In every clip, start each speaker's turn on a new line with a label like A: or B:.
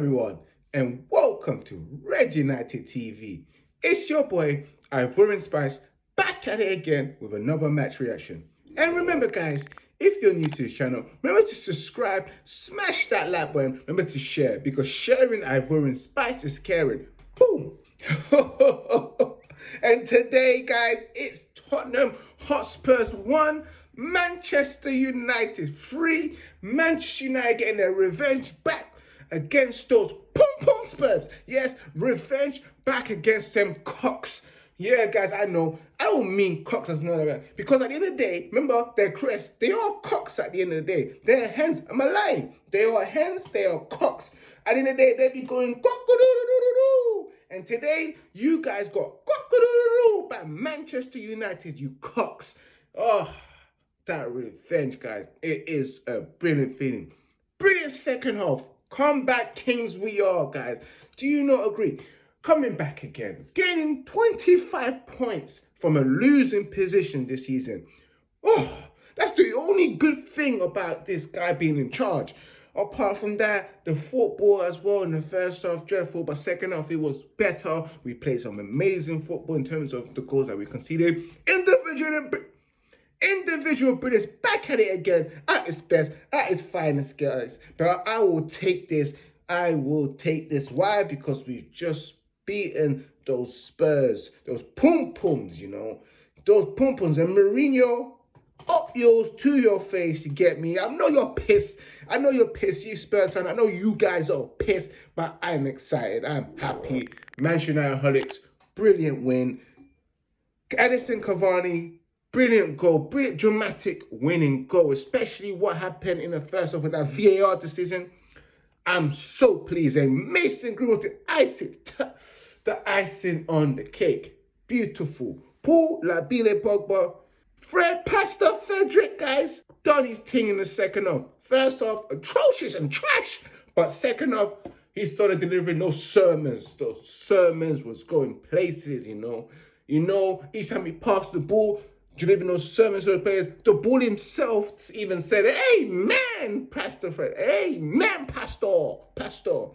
A: everyone, and welcome to Red United TV. It's your boy, Ivorian Spice, back at it again with another match reaction. And remember guys, if you're new to this channel, remember to subscribe, smash that like button, remember to share, because sharing Ivorian Spice is caring. Boom! and today guys, it's Tottenham Hotspurs 1, Manchester United 3, Manchester United getting their revenge back against those pom pom Spurs. Yes, revenge back against them cocks. Yeah, guys, I know. I don't mean cocks as another because at the end of the day, remember, they're crest. They are cocks at the end of the day. They're hens. I'm lying? They are hens. They are cocks. At the end of the day, they be going cock a doo doo doo. And today, you guys got cock a by Manchester United. You cocks. Oh, that revenge, guys. It is a brilliant feeling. Brilliant second half. Comeback kings we are, guys. Do you not agree? Coming back again, gaining 25 points from a losing position this season. Oh, that's the only good thing about this guy being in charge. Apart from that, the football as well in the first half, dreadful, but second half, it was better. We played some amazing football in terms of the goals that we conceded. Individual individual British back at it again at its best, at its finest, guys. But I will take this. I will take this. Why? Because we've just beaten those Spurs, those pum pums, you know, those pum pums. And Mourinho, up yours to your face, you get me? I know you're pissed. I know you're pissed, you Spurs fan. I know you guys are pissed, but I'm excited. I'm happy. Manchester United Holics, brilliant win. Edinson Cavani, Brilliant goal, brilliant dramatic winning goal, especially what happened in the first half of that VAR decision. I'm so pleased. And Mason Greenwood to icing, the icing on the cake. Beautiful. Paul Labile Pogba, Fred Pastor Frederick, guys, done his thing in the second half. First half, atrocious and trash. But second half, he started delivering those sermons. Those sermons was going places, you know. You know, each time he passed the ball, delivering those sermons to the players. The bull himself even said, Amen, Pastor Fred. Amen, Pastor. Pastor.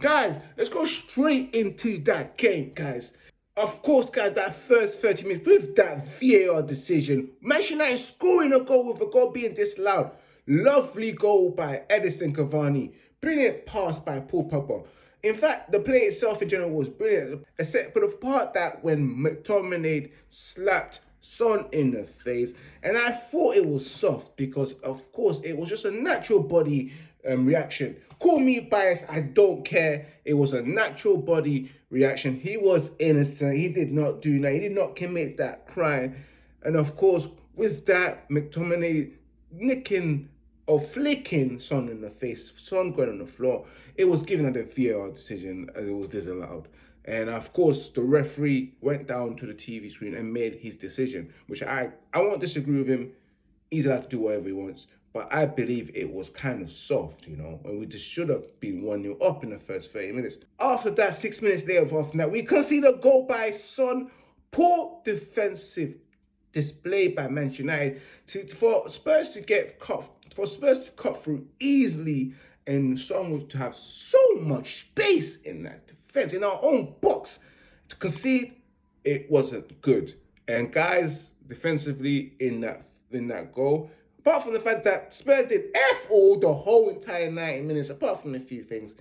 A: Guys, let's go straight into that game, guys. Of course, guys, that first 30 minutes with that VAR decision, Manchester United scoring a goal with a goal being disallowed. Lovely goal by Edinson Cavani. Brilliant pass by Paul Pogba. In fact, the play itself in general was brilliant, except for the part that when McTominay slapped Son in the face. And I thought it was soft because, of course, it was just a natural body um, reaction. Call me biased, I don't care. It was a natural body reaction. He was innocent. He did not do that. He did not commit that crime. And of course, with that, McTominay nicking or flicking Son in the face, Son going on the floor, it was given at the VAR decision and it was disallowed. And of course, the referee went down to the TV screen and made his decision, which I, I won't disagree with him. He's allowed to do whatever he wants. But I believe it was kind of soft, you know, and we just should have been 1-0 up in the first 30 minutes. After that, six minutes later, after that, we conceded a goal by Son. Poor defensive display by Manchester United to, for Spurs to get cut, for Spurs to cut through easily and Son to have so much space in that defense, in our own box. To concede, it wasn't good. And guys, defensively in that in that goal, apart from the fact that Spurs did F all the whole entire 90 minutes, apart from a few things,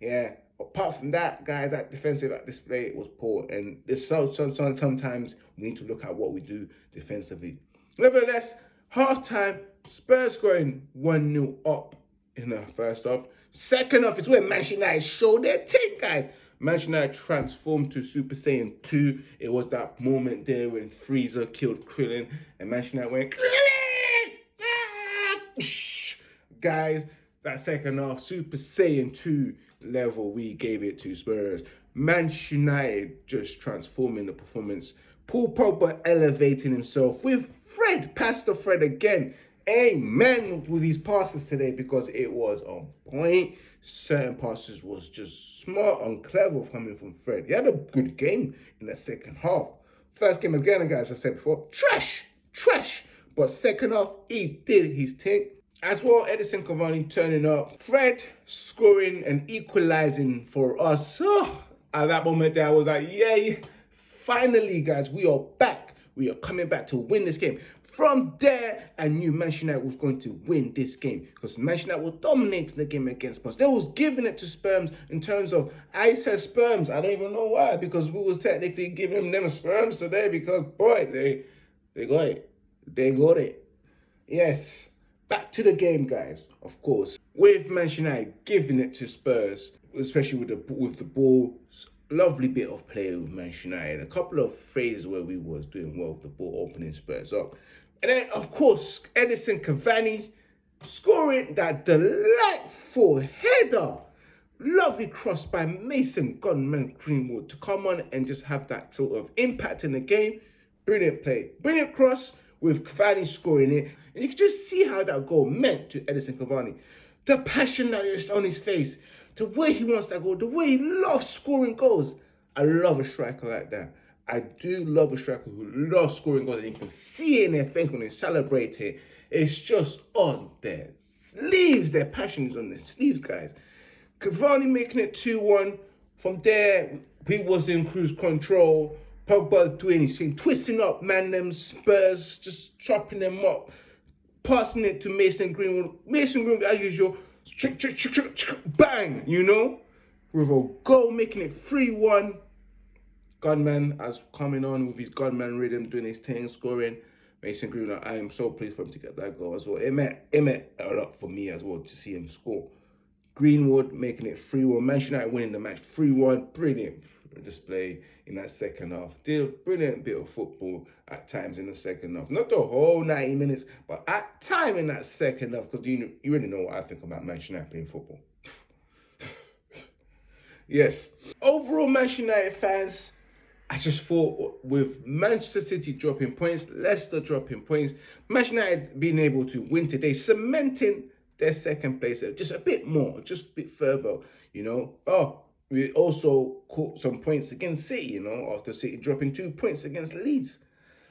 A: yeah. Apart from that, guys, that defensive that display was poor. And so, so, so, sometimes we need to look at what we do defensively. Nevertheless, half time, Spurs going 1-0 up in the first half. Second half is where Manchester United showed their team, guys. Manchester United transformed to Super Saiyan 2. It was that moment there when Frieza killed Krillin Imagine United went, Krillin! Ah! Guys, that second half, Super Saiyan 2 level, we gave it to Spurs. Manchester United just transforming the performance. Paul Pogba elevating himself with Fred, Pastor Fred again amen with these passes today because it was on point. Certain passes was just smart and clever coming from Fred. He had a good game in the second half. First game again, guys, I said before, trash, trash. But second half, he did his thing. As well, Edinson Cavani turning up. Fred scoring and equalizing for us. Oh, at that moment there, I was like, yay. Finally, guys, we are back. We are coming back to win this game. From there, I knew Manchester was going to win this game because Manchester United was dominating the game against Spurs. They was giving it to Spurs in terms of, I said Spurs. I don't even know why because we was technically giving them Spurs today because, boy, they, they got it. They got it. Yes. Back to the game, guys, of course. With Manchester giving it to Spurs, especially with the with the ball, lovely bit of play with Manchester United. A couple of phases where we was doing well with the ball, opening Spurs up. And then, of course, Edinson Cavani scoring that delightful header. Lovely cross by Mason Gunman Greenwood to come on and just have that sort of impact in the game. Brilliant play. Brilliant cross with Cavani scoring it. And you can just see how that goal meant to Edinson Cavani. The passion that is on his face, the way he wants that goal, the way he loves scoring goals. I love a striker like that. I do love a striker who loves scoring goals and you can see it in their face when they celebrate it. It's just on their sleeves. Their passion is on their sleeves, guys. Cavani making it 2-1. From there, he was in cruise control. Pogba doing his thing, twisting up man them Spurs, just chopping them up, passing it to Mason Greenwood. Mason Greenwood, as usual, bang, you know, with a goal, making it 3-1. Gunman as coming on with his gunman rhythm, doing his thing, scoring. Mason Greenwood, I am so pleased for him to get that goal as well. It meant, it meant a lot for me as well to see him score. Greenwood making it 3-1. Manchester United winning the match 3-1. Brilliant display in that second half. Did brilliant bit of football at times in the second half. Not the whole 90 minutes, but at time in that second half, because you, you already know what I think about Manchester United playing football. yes. Overall, Manchester United fans, I just thought with Manchester City dropping points, Leicester dropping points, Manchester United being able to win today, cementing their second place uh, just a bit more, just a bit further, you know. Oh, we also caught some points against City, you know, after City dropping two points against Leeds.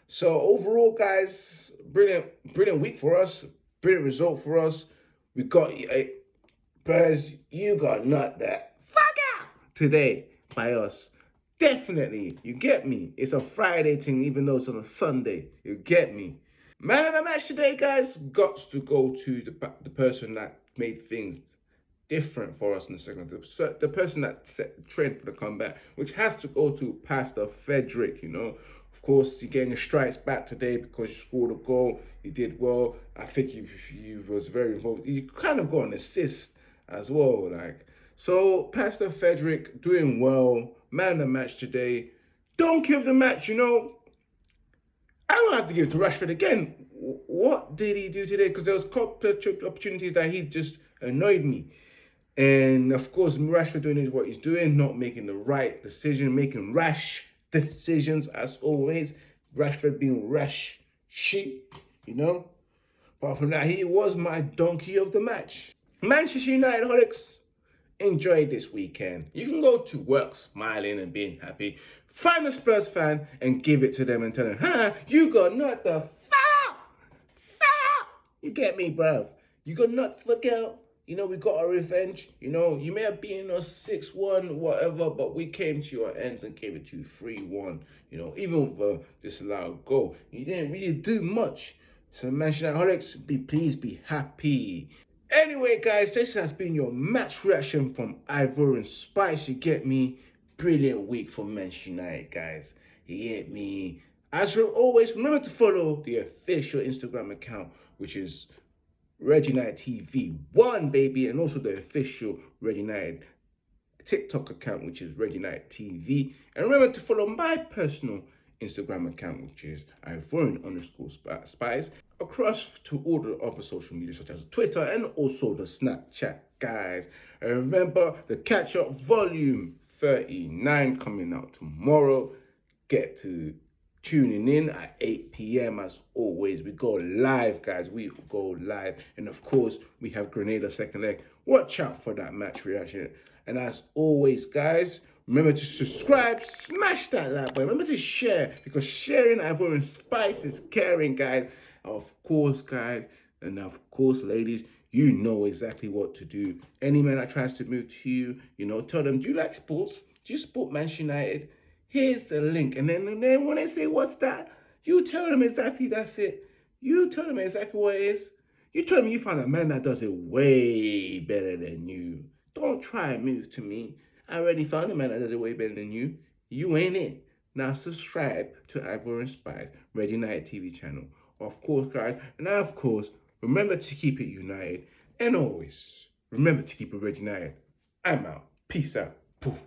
A: So overall, guys, brilliant, brilliant week for us. Brilliant result for us. We got a Perez, you got not that fuck out today by us. Definitely, you get me. It's a Friday thing, even though it's on a Sunday. You get me. Man of the match today, guys, got to go to the the person that made things different for us in the second half. The, person that set the trend for the comeback, which has to go to Pastor Frederick, you know. Of course, you're getting your stripes back today because you scored a goal. You did well. I think you, you was very involved. You kind of got an assist as well. Like So, Pastor Frederick doing well. Man of the match today. Don't give the match, you know. I don't have to give it to Rashford again. What did he do today? Because there was couple of opportunities that he just annoyed me. And of course, Rashford doing is what he's doing, not making the right decision, making rash decisions as always. Rashford being rash shit, you know. Apart from that, he was my donkey of the match. Manchester United holics, enjoy this weekend. You can go to work smiling and being happy. Find a Spurs fan and give it to them and tell them, huh, you got not the foul, foul. You get me, bruv. You got not the girl you know, we got our revenge. You know, you may have been a 6-1, whatever, but we came to your ends and gave it to you 3-1. You know, even with this allowed goal. You didn't really do much. So Manchester United be please be happy. Anyway, guys, this has been your match reaction from Ivorian Spice. You get me? Brilliant week for Manchester United, guys. You get me? As always, remember to follow the official Instagram account, which is Red United TV one baby, and also the official Red United TikTok account, which is Red United TV. And remember to follow my personal Instagram account, which is Ivorian underscore spice, across to all the other social media, such as Twitter and also the Snapchat, guys. And remember the catch up volume 39 coming out tomorrow. Get to tuning in at 8 p.m. as always. We go live, guys. We go live. And of course, we have Granada second leg. Watch out for that match reaction. And as always, guys, remember to subscribe, smash that like button. Remember to share because sharing Ivorian Spice is caring, guys. Of course, guys, And of course, ladies, you know exactly what to do. Any man that tries to move to you, you know, tell them, do you like sports? Do you support Manchester United? Here's the link. And then, and then when they say, what's that? You tell them exactly that's it. You tell them exactly what it is. You tell them you find a man that does it way better than you. Don't try and move to me. I already found a man that does it way better than you. You ain't it. Now subscribe to Ivorian Spice Red United TV channel. Of course, guys. And of course, remember to keep it united. And always, remember to keep it Red United. I'm out. Peace out. Poof.